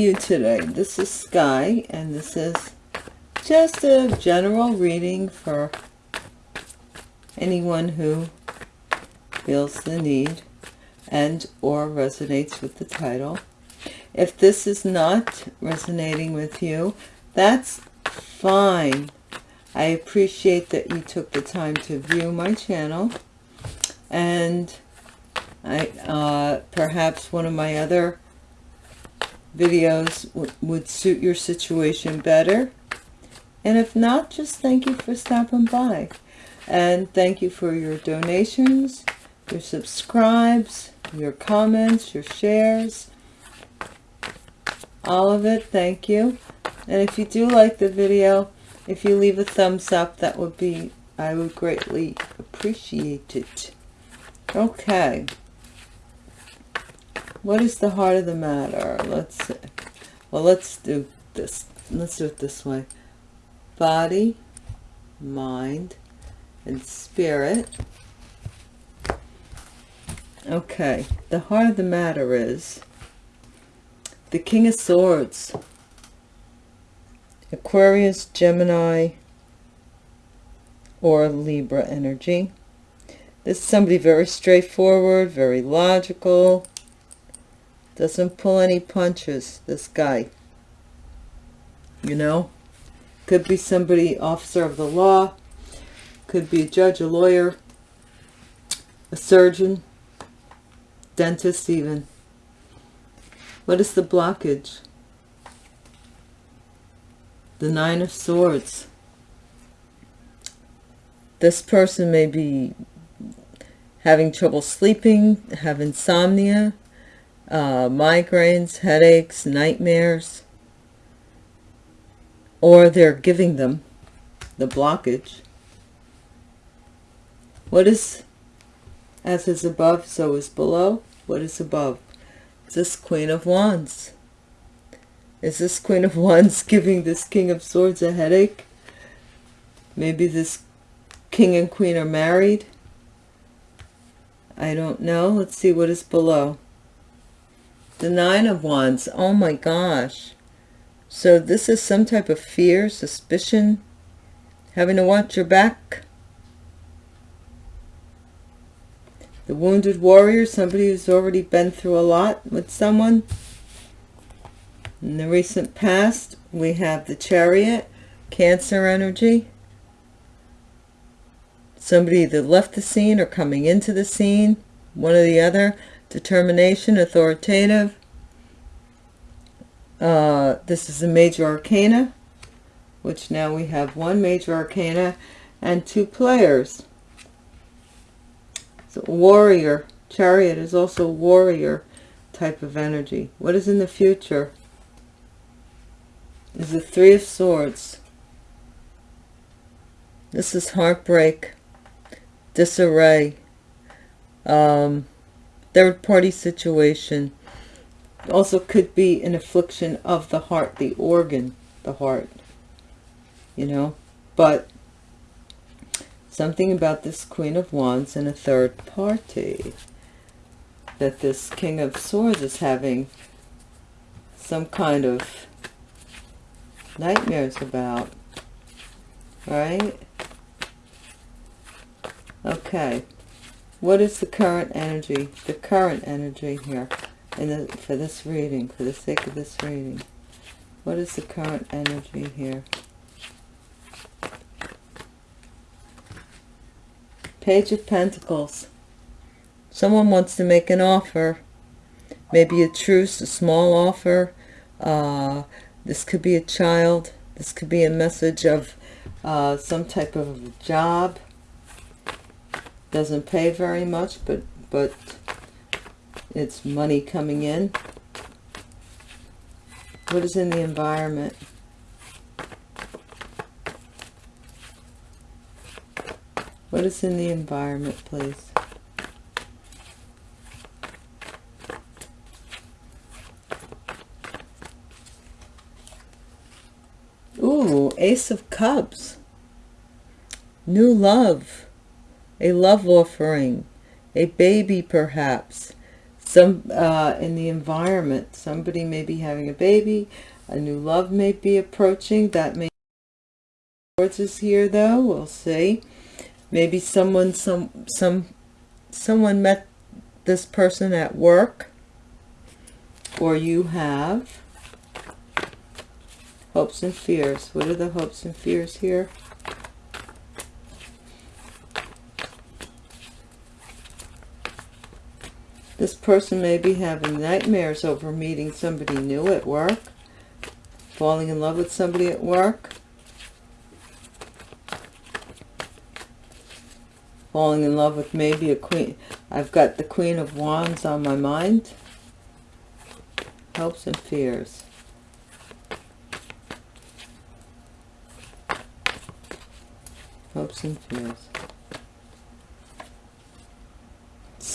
you today? This is Sky, and this is just a general reading for anyone who feels the need and or resonates with the title. If this is not resonating with you, that's fine. I appreciate that you took the time to view my channel and I uh, perhaps one of my other videos would suit your situation better. And if not just thank you for stopping by. And thank you for your donations your subscribes your comments your shares. All of it thank you. And if you do like the video if you leave a thumbs up that would be I would greatly appreciate it. Okay what is the heart of the matter? Let's see. Well let's do this. Let's do it this way. Body mind and spirit. Okay the heart of the matter is the king of swords aquarius gemini or libra energy. This is somebody very straightforward very logical doesn't pull any punches, this guy. You know? Could be somebody, officer of the law. Could be a judge, a lawyer, a surgeon, dentist even. What is the blockage? The Nine of Swords. This person may be having trouble sleeping, have insomnia, uh, migraines, headaches, nightmares, or they're giving them the blockage. What is, as is above, so is below? What is above? Is this Queen of Wands? Is this Queen of Wands giving this King of Swords a headache? Maybe this King and Queen are married? I don't know. Let's see what is below. The Nine of Wands. Oh my gosh. So this is some type of fear, suspicion, having to watch your back. The Wounded Warrior, somebody who's already been through a lot with someone. In the recent past, we have the Chariot, Cancer energy. Somebody that left the scene or coming into the scene, one or the other determination, authoritative. Uh, this is a major arcana, which now we have one major arcana and two players. So warrior, chariot is also warrior type of energy. What is in the future? Is the three of swords. This is heartbreak, disarray, um, third party situation also could be an affliction of the heart the organ the heart you know? But something about this queen of wands and a third party that this king of swords is having some kind of nightmares about right? Okay what is the current energy? The current energy here in the, for this reading, for the sake of this reading. What is the current energy here? Page of Pentacles. Someone wants to make an offer. Maybe a truce, a small offer. Uh, this could be a child. This could be a message of uh, some type of job doesn't pay very much, but, but it's money coming in. What is in the environment? What is in the environment, please? Ooh, Ace of Cups. New love a love offering, a baby perhaps, some uh, in the environment. Somebody may be having a baby. A new love may be approaching. That may Swords is here though. We'll see. Maybe someone some some someone met this person at work or you have hopes and fears. What are the hopes and fears here? This person may be having nightmares over meeting somebody new at work, falling in love with somebody at work, falling in love with maybe a queen. I've got the Queen of Wands on my mind. Hopes and fears. Hopes and fears.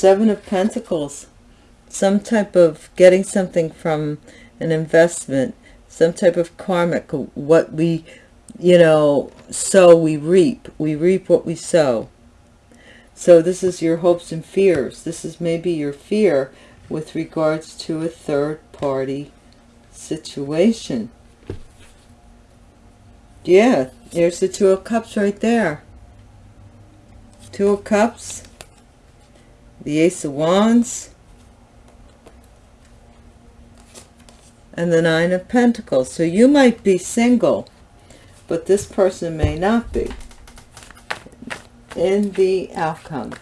Seven of Pentacles. Some type of getting something from an investment. Some type of karmic. What we, you know, sow, we reap. We reap what we sow. So this is your hopes and fears. This is maybe your fear with regards to a third party situation. Yeah, there's the Two of Cups right there. Two of Cups, the Ace of Wands, and the Nine of Pentacles. So you might be single, but this person may not be in the outcome.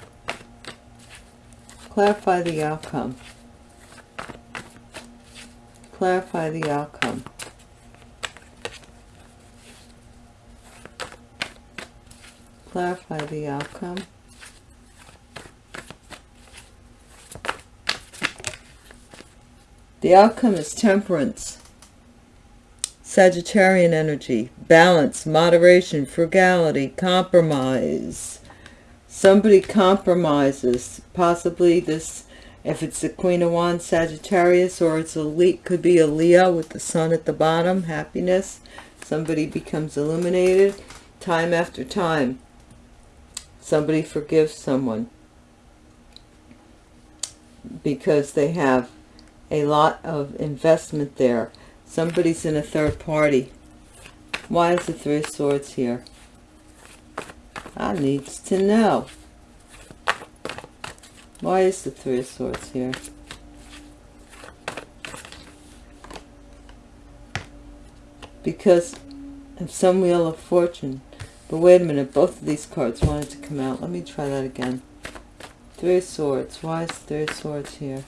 Clarify the outcome. Clarify the outcome. Clarify the outcome. The outcome is temperance. Sagittarian energy, balance, moderation, frugality, compromise. Somebody compromises. Possibly this if it's the queen of wands sagittarius or it's a leak could be a leo with the sun at the bottom happiness. Somebody becomes illuminated time after time. Somebody forgives someone because they have a lot of investment there somebody's in a third party why is the three of swords here I needs to know. Why is the Three of Swords here? Because of some Wheel of Fortune. But wait a minute, both of these cards wanted to come out. Let me try that again. Three of Swords. Why is Three of Swords here?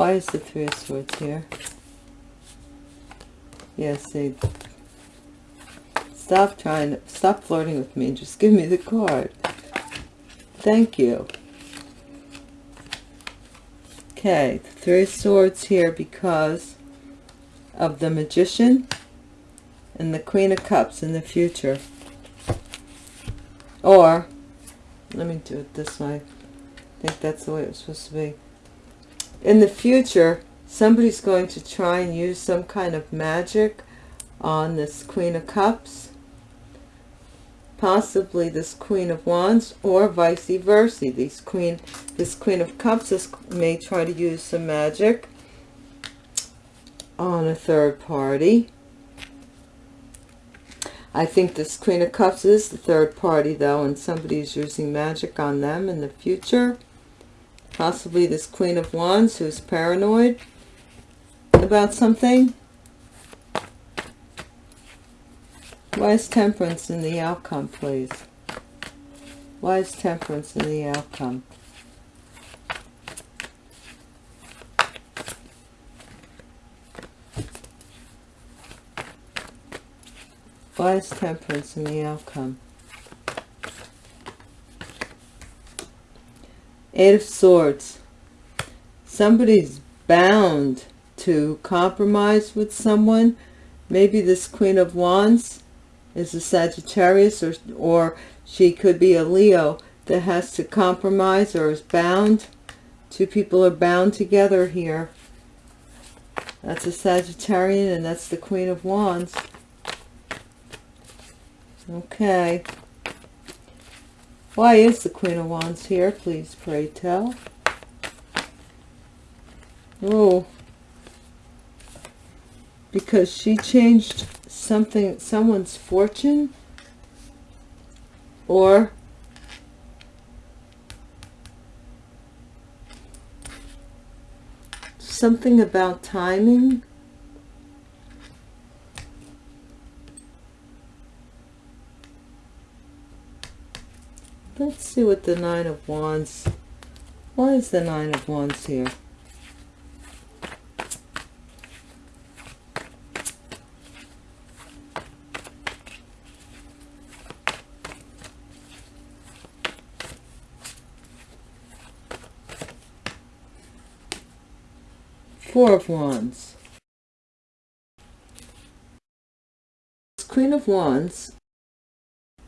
Why is the Three of Swords here? Yes, see, Stop trying, to, stop flirting with me. Just give me the card. Thank you. Okay, Three of Swords here because of the Magician and the Queen of Cups in the future. Or, let me do it this way. I think that's the way it was supposed to be. In the future, somebody's going to try and use some kind of magic on this Queen of Cups possibly this Queen of Wands or vice versa. These Queen, this Queen of Cups is, may try to use some magic on a third party. I think this Queen of Cups is the third party though and somebody is using magic on them in the future. Possibly this Queen of Wands who's paranoid about something Why is temperance in the outcome, please? Why is temperance in the outcome? Why is temperance in the outcome? Eight of Swords. Somebody's bound to compromise with someone. Maybe this Queen of Wands is a Sagittarius or, or she could be a Leo that has to compromise or is bound. Two people are bound together here. That's a Sagittarian and that's the Queen of Wands. Okay. Why is the Queen of Wands here? Please pray tell. Oh, because she changed something, someone's fortune, or something about timing. Let's see what the Nine of Wands, why is the Nine of Wands here? Four of Wands. Queen of Wands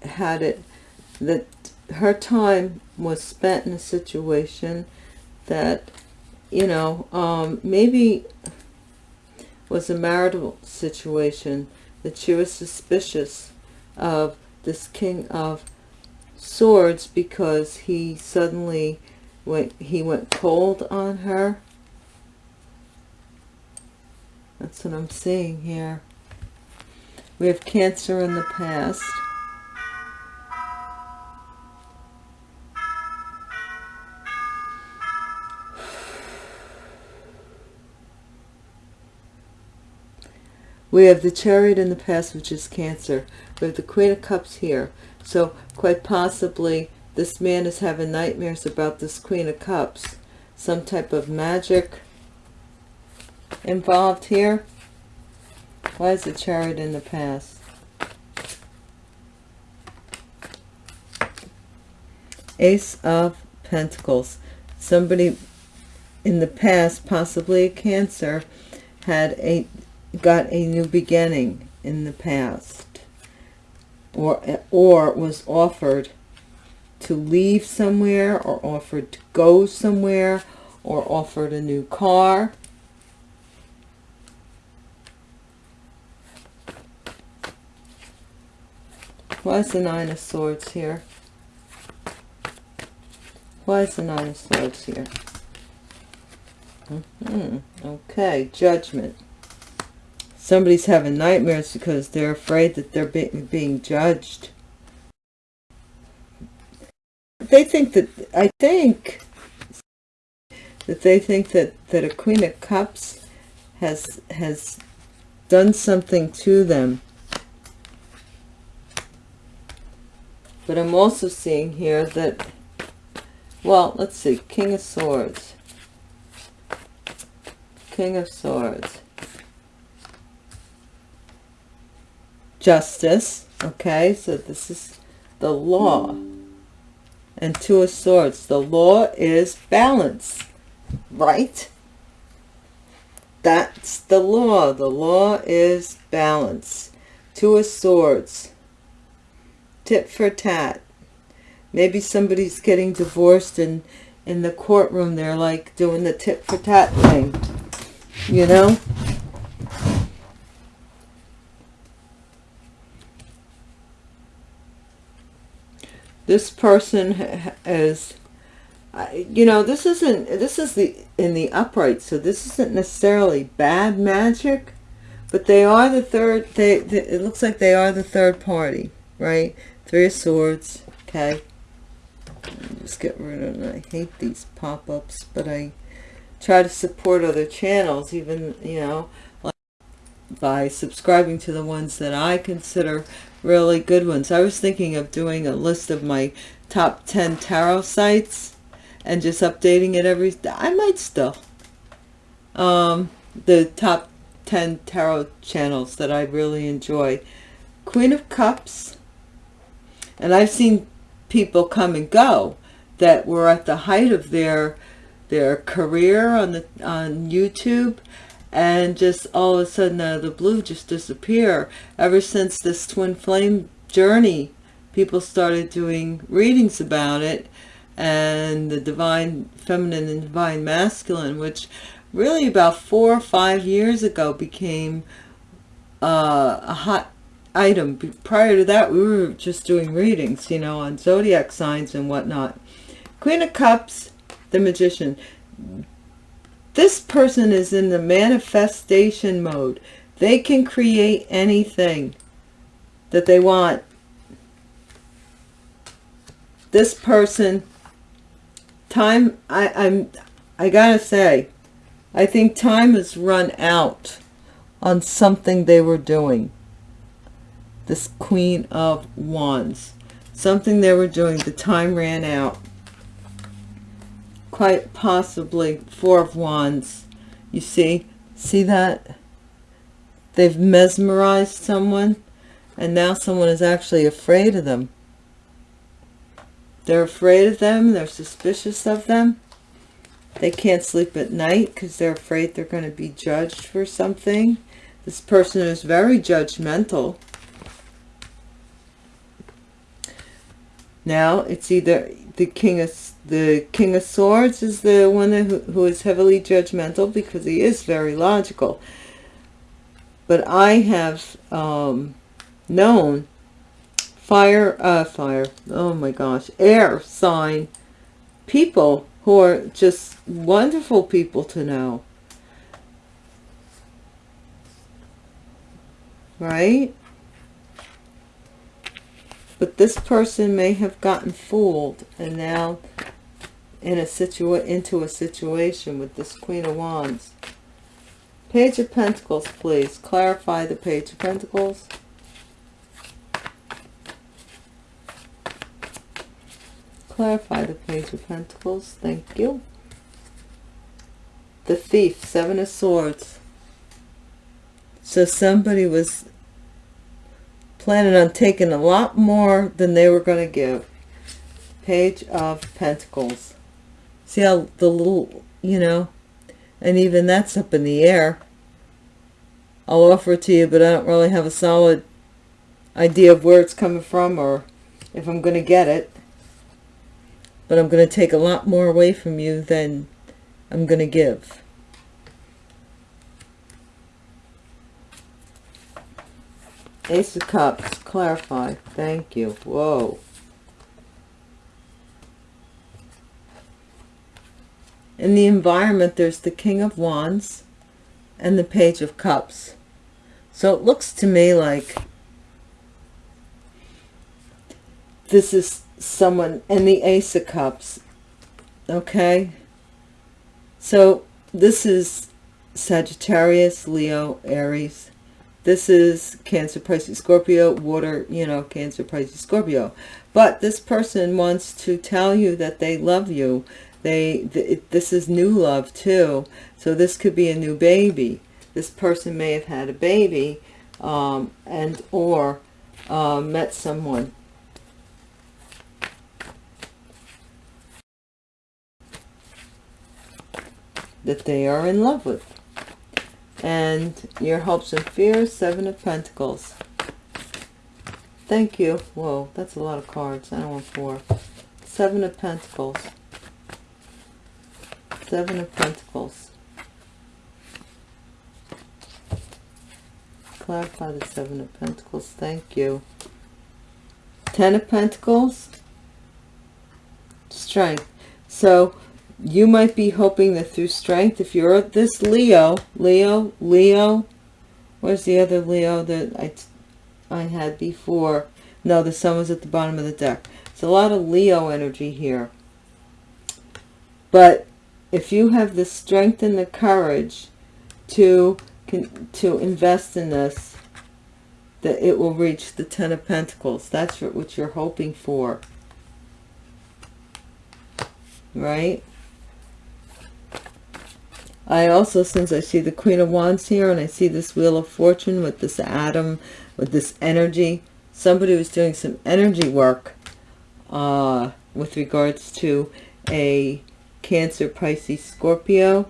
had it that her time was spent in a situation that, you know, um, maybe was a marital situation that she was suspicious of this King of Swords because he suddenly went, he went cold on her that's what I'm seeing here. We have Cancer in the past. We have the Chariot in the past, which is Cancer. We have the Queen of Cups here. So quite possibly this man is having nightmares about this Queen of Cups. Some type of magic involved here? Why is the chariot in the past? Ace of Pentacles. Somebody in the past, possibly a Cancer, had a got a new beginning in the past or or was offered to leave somewhere or offered to go somewhere or offered a new car Why is the Nine of Swords here? Why is the Nine of Swords here? Mm -hmm. Okay, Judgment. Somebody's having nightmares because they're afraid that they're be being judged. They think that, I think, that they think that, that a Queen of Cups has, has done something to them But I'm also seeing here that, well, let's see, King of Swords. King of Swords. Justice, okay, so this is the law. And Two of Swords. The law is balance, right? That's the law. The law is balance. Two of Swords tit for tat. Maybe somebody's getting divorced and in the courtroom they're like doing the tit for tat thing, you know? This person is, you know, this isn't, this is the, in the upright, so this isn't necessarily bad magic, but they are the third, they, they it looks like they are the third party, right? Three of Swords. Okay. Just get rid of it. I hate these pop-ups, but I try to support other channels, even, you know, by subscribing to the ones that I consider really good ones. I was thinking of doing a list of my top 10 tarot sites and just updating it every I might still. Um, the top 10 tarot channels that I really enjoy. Queen of Cups, and I've seen people come and go that were at the height of their their career on the on YouTube and just all of a sudden uh, the blue just disappear ever since this twin flame journey people started doing readings about it and the divine feminine and divine masculine which really about four or five years ago became uh, a hot item. Prior to that, we were just doing readings, you know, on zodiac signs and whatnot. Queen of Cups, the Magician. This person is in the manifestation mode. They can create anything that they want. This person, time, I, I'm, I gotta say, I think time has run out on something they were doing. This Queen of Wands. Something they were doing, the time ran out. Quite possibly Four of Wands. You see? See that? They've mesmerized someone and now someone is actually afraid of them. They're afraid of them. They're suspicious of them. They can't sleep at night because they're afraid they're going to be judged for something. This person is very judgmental. Now it's either the king of the king of swords is the one who, who is heavily judgmental because he is very logical. But I have um, known fire, uh, fire, oh my gosh, air sign people who are just wonderful people to know. Right? But this person may have gotten fooled and now in a situa into a situation with this Queen of Wands. Page of Pentacles, please. Clarify the Page of Pentacles. Clarify the Page of Pentacles. Thank you. The Thief, Seven of Swords. So somebody was planning on taking a lot more than they were going to give. Page of Pentacles. See how the little, you know, and even that's up in the air. I'll offer it to you, but I don't really have a solid idea of where it's coming from or if I'm going to get it but I'm going to take a lot more away from you than I'm going to give. Ace of Cups, clarify. Thank you. Whoa. In the environment, there's the King of Wands and the Page of Cups. So it looks to me like this is someone and the ace of cups okay so this is sagittarius leo aries this is cancer pisces scorpio water you know cancer pisces scorpio. But this person wants to tell you that they love you. They th this is new love too. So this could be a new baby. This person may have had a baby um, and or uh, met someone. That they are in love with. And your hopes and fears, Seven of Pentacles. Thank you. Whoa, that's a lot of cards. I don't want four. Seven of Pentacles. Seven of Pentacles. Clarify the Seven of Pentacles. Thank you. Ten of Pentacles. Strength. So you might be hoping that through strength, if you're this Leo, Leo, Leo, where's the other Leo that I, I had before? No, the sun was at the bottom of the deck. It's a lot of Leo energy here. But if you have the strength and the courage to, to invest in this, that it will reach the Ten of Pentacles. That's what you're hoping for. Right? I also, since I see the Queen of Wands here and I see this Wheel of Fortune with this atom, with this energy, somebody was doing some energy work uh, with regards to a Cancer, Pisces, Scorpio.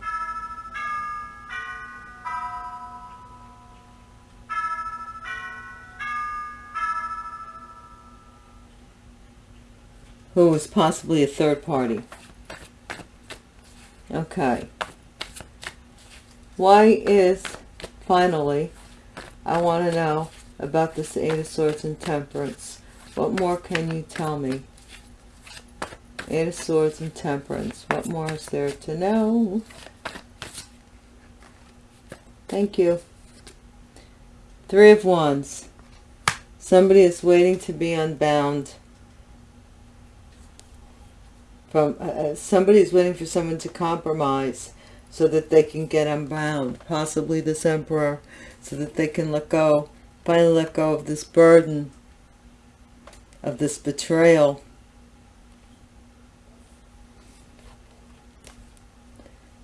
who was possibly a third party. Okay. Why is, finally, I want to know, about this Eight of Swords and Temperance? What more can you tell me? Eight of Swords and Temperance. What more is there to know? Thank you. Three of Wands. Somebody is waiting to be unbound. From uh, uh Somebody is waiting for someone to compromise so that they can get unbound. Possibly this Emperor. So that they can let go. Finally let go of this burden. Of this betrayal.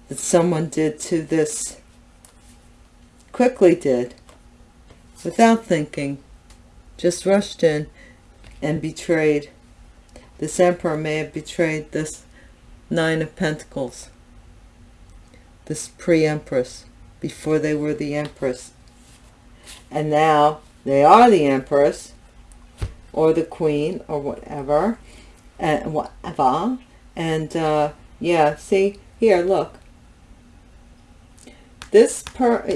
That someone did to this. Quickly did. Without thinking just rushed in and betrayed. This emperor may have betrayed this nine of pentacles, this pre-empress, before they were the empress. And now they are the empress, or the queen, or whatever, and whatever. And uh, yeah, see, here, look. This per,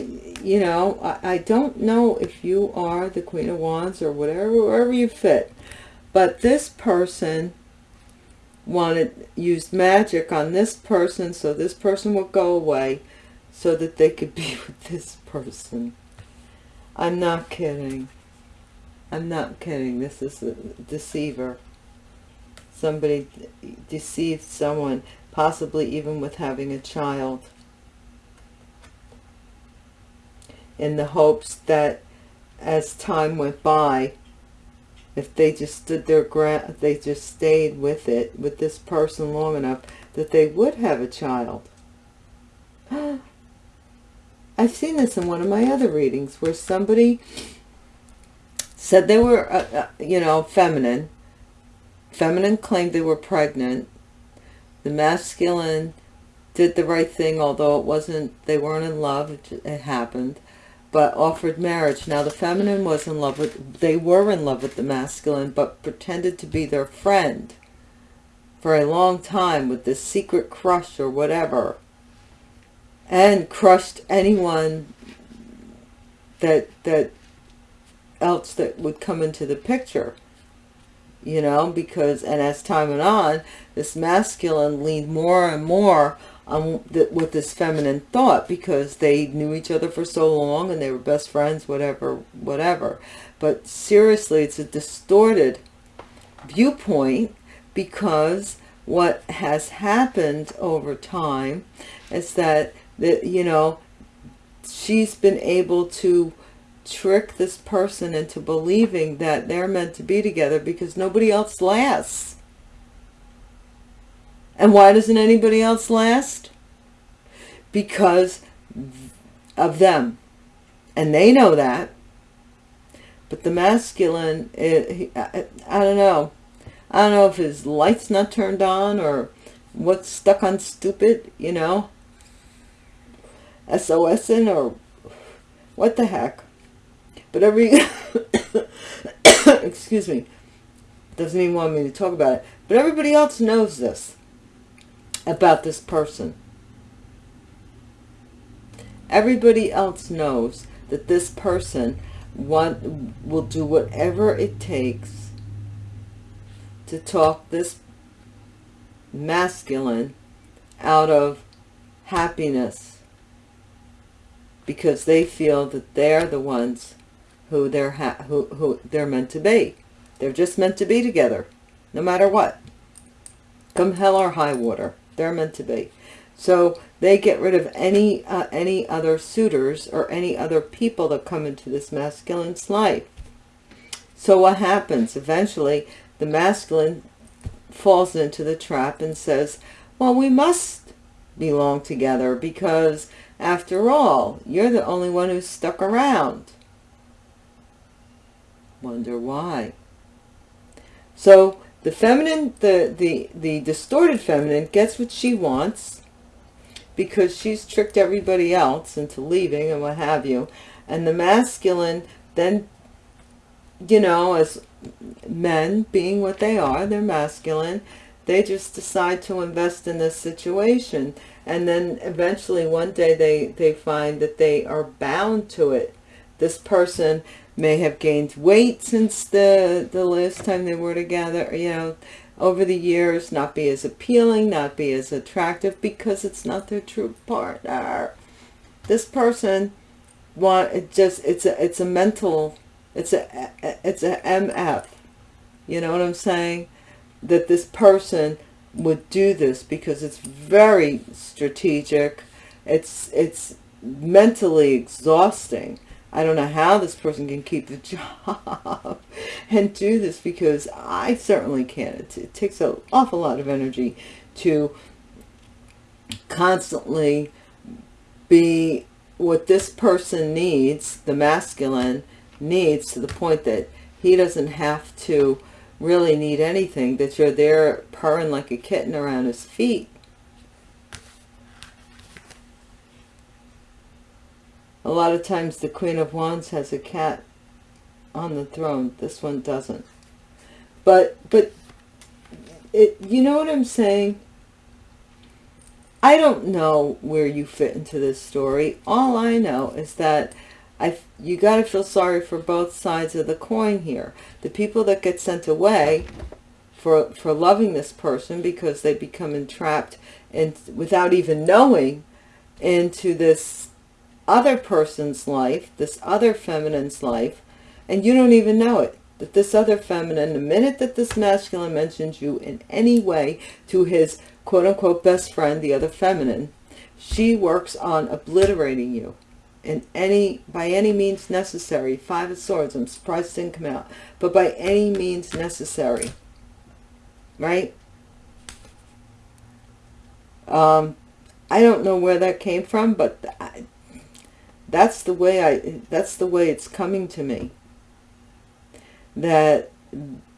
you know, I, I don't know if you are the Queen of Wands or whatever, wherever you fit. But this person wanted, used magic on this person so this person would go away so that they could be with this person. I'm not kidding. I'm not kidding. This is a deceiver. Somebody deceived someone, possibly even with having a child. in the hopes that as time went by, if they just stood their ground, they just stayed with it, with this person long enough, that they would have a child. I've seen this in one of my other readings where somebody said they were, uh, uh, you know, feminine. Feminine claimed they were pregnant. The masculine did the right thing, although it wasn't, they weren't in love, it, it happened but offered marriage. Now the feminine was in love with, they were in love with the masculine, but pretended to be their friend for a long time with this secret crush or whatever. And crushed anyone that, that else that would come into the picture. You know, because, and as time went on, this masculine leaned more and more um, with this feminine thought because they knew each other for so long and they were best friends, whatever, whatever. But seriously, it's a distorted viewpoint because what has happened over time is that, that you know, she's been able to trick this person into believing that they're meant to be together because nobody else lasts. And why doesn't anybody else last? Because of them. And they know that. But the masculine, eh, it, I, I don't know. I don't know if his light's not turned on or what's stuck on stupid, you know. SOSing or what the heck. But every, excuse me, doesn't even want me to talk about it. But everybody else knows this about this person. Everybody else knows that this person want, will do whatever it takes to talk this masculine out of happiness because they feel that they're the ones who they're who, who they're meant to be. They're just meant to be together, no matter what. Come hell or high water. They're meant to be. So they get rid of any uh, any other suitors or any other people that come into this masculine's life. So what happens? Eventually, the masculine falls into the trap and says, well, we must belong together because after all, you're the only one who's stuck around. Wonder why. So the feminine, the, the, the distorted feminine gets what she wants because she's tricked everybody else into leaving and what have you. And the masculine then, you know, as men being what they are, they're masculine, they just decide to invest in this situation. And then eventually one day they, they find that they are bound to it. This person may have gained weight since the the last time they were together you know over the years not be as appealing not be as attractive because it's not their true partner. This person want it just it's a it's a mental it's a it's a mf you know what i'm saying? That this person would do this because it's very strategic. It's it's mentally exhausting I don't know how this person can keep the job and do this because I certainly can't. It, it takes an awful lot of energy to constantly be what this person needs, the masculine needs to the point that he doesn't have to really need anything, that you're there purring like a kitten around his feet A lot of times the Queen of Wands has a cat on the throne. This one doesn't. But, but, it, you know what I'm saying? I don't know where you fit into this story. All I know is that I, you got to feel sorry for both sides of the coin here. The people that get sent away for, for loving this person because they become entrapped and without even knowing into this other person's life, this other feminine's life, and you don't even know it. That this other feminine, the minute that this masculine mentions you in any way to his quote-unquote best friend, the other feminine, she works on obliterating you in any by any means necessary. Five of Swords, I'm surprised it didn't come out, but by any means necessary. Right? Um, I don't know where that came from, but that's the way I, that's the way it's coming to me. That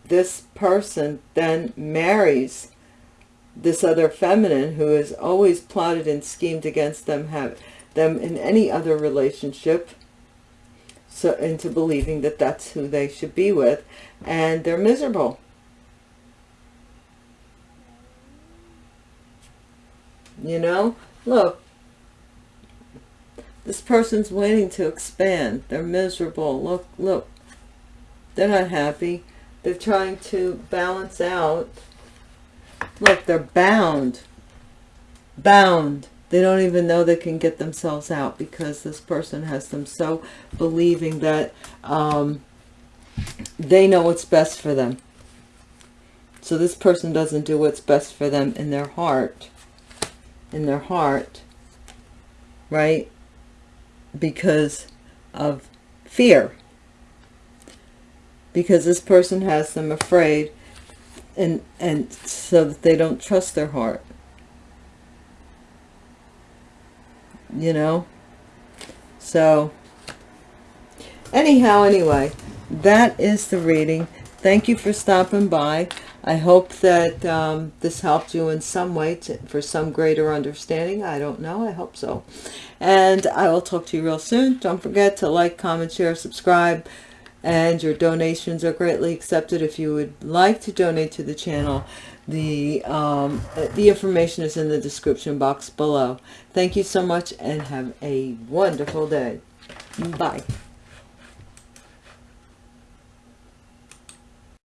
this person then marries this other feminine who has always plotted and schemed against them, have them in any other relationship, so into believing that that's who they should be with, and they're miserable. You know, look, this person's waiting to expand. They're miserable. Look, look. They're not happy. They're trying to balance out. Look, they're bound. Bound. They don't even know they can get themselves out because this person has them so believing that um, they know what's best for them. So this person doesn't do what's best for them in their heart. In their heart. Right? Because of fear. Because this person has them afraid and, and so that they don't trust their heart. You know? So, anyhow, anyway, that is the reading. Thank you for stopping by. I hope that um, this helped you in some way to, for some greater understanding. I don't know. I hope so. And I will talk to you real soon. Don't forget to like, comment, share, subscribe. And your donations are greatly accepted. If you would like to donate to the channel, the, um, the information is in the description box below. Thank you so much and have a wonderful day. Bye.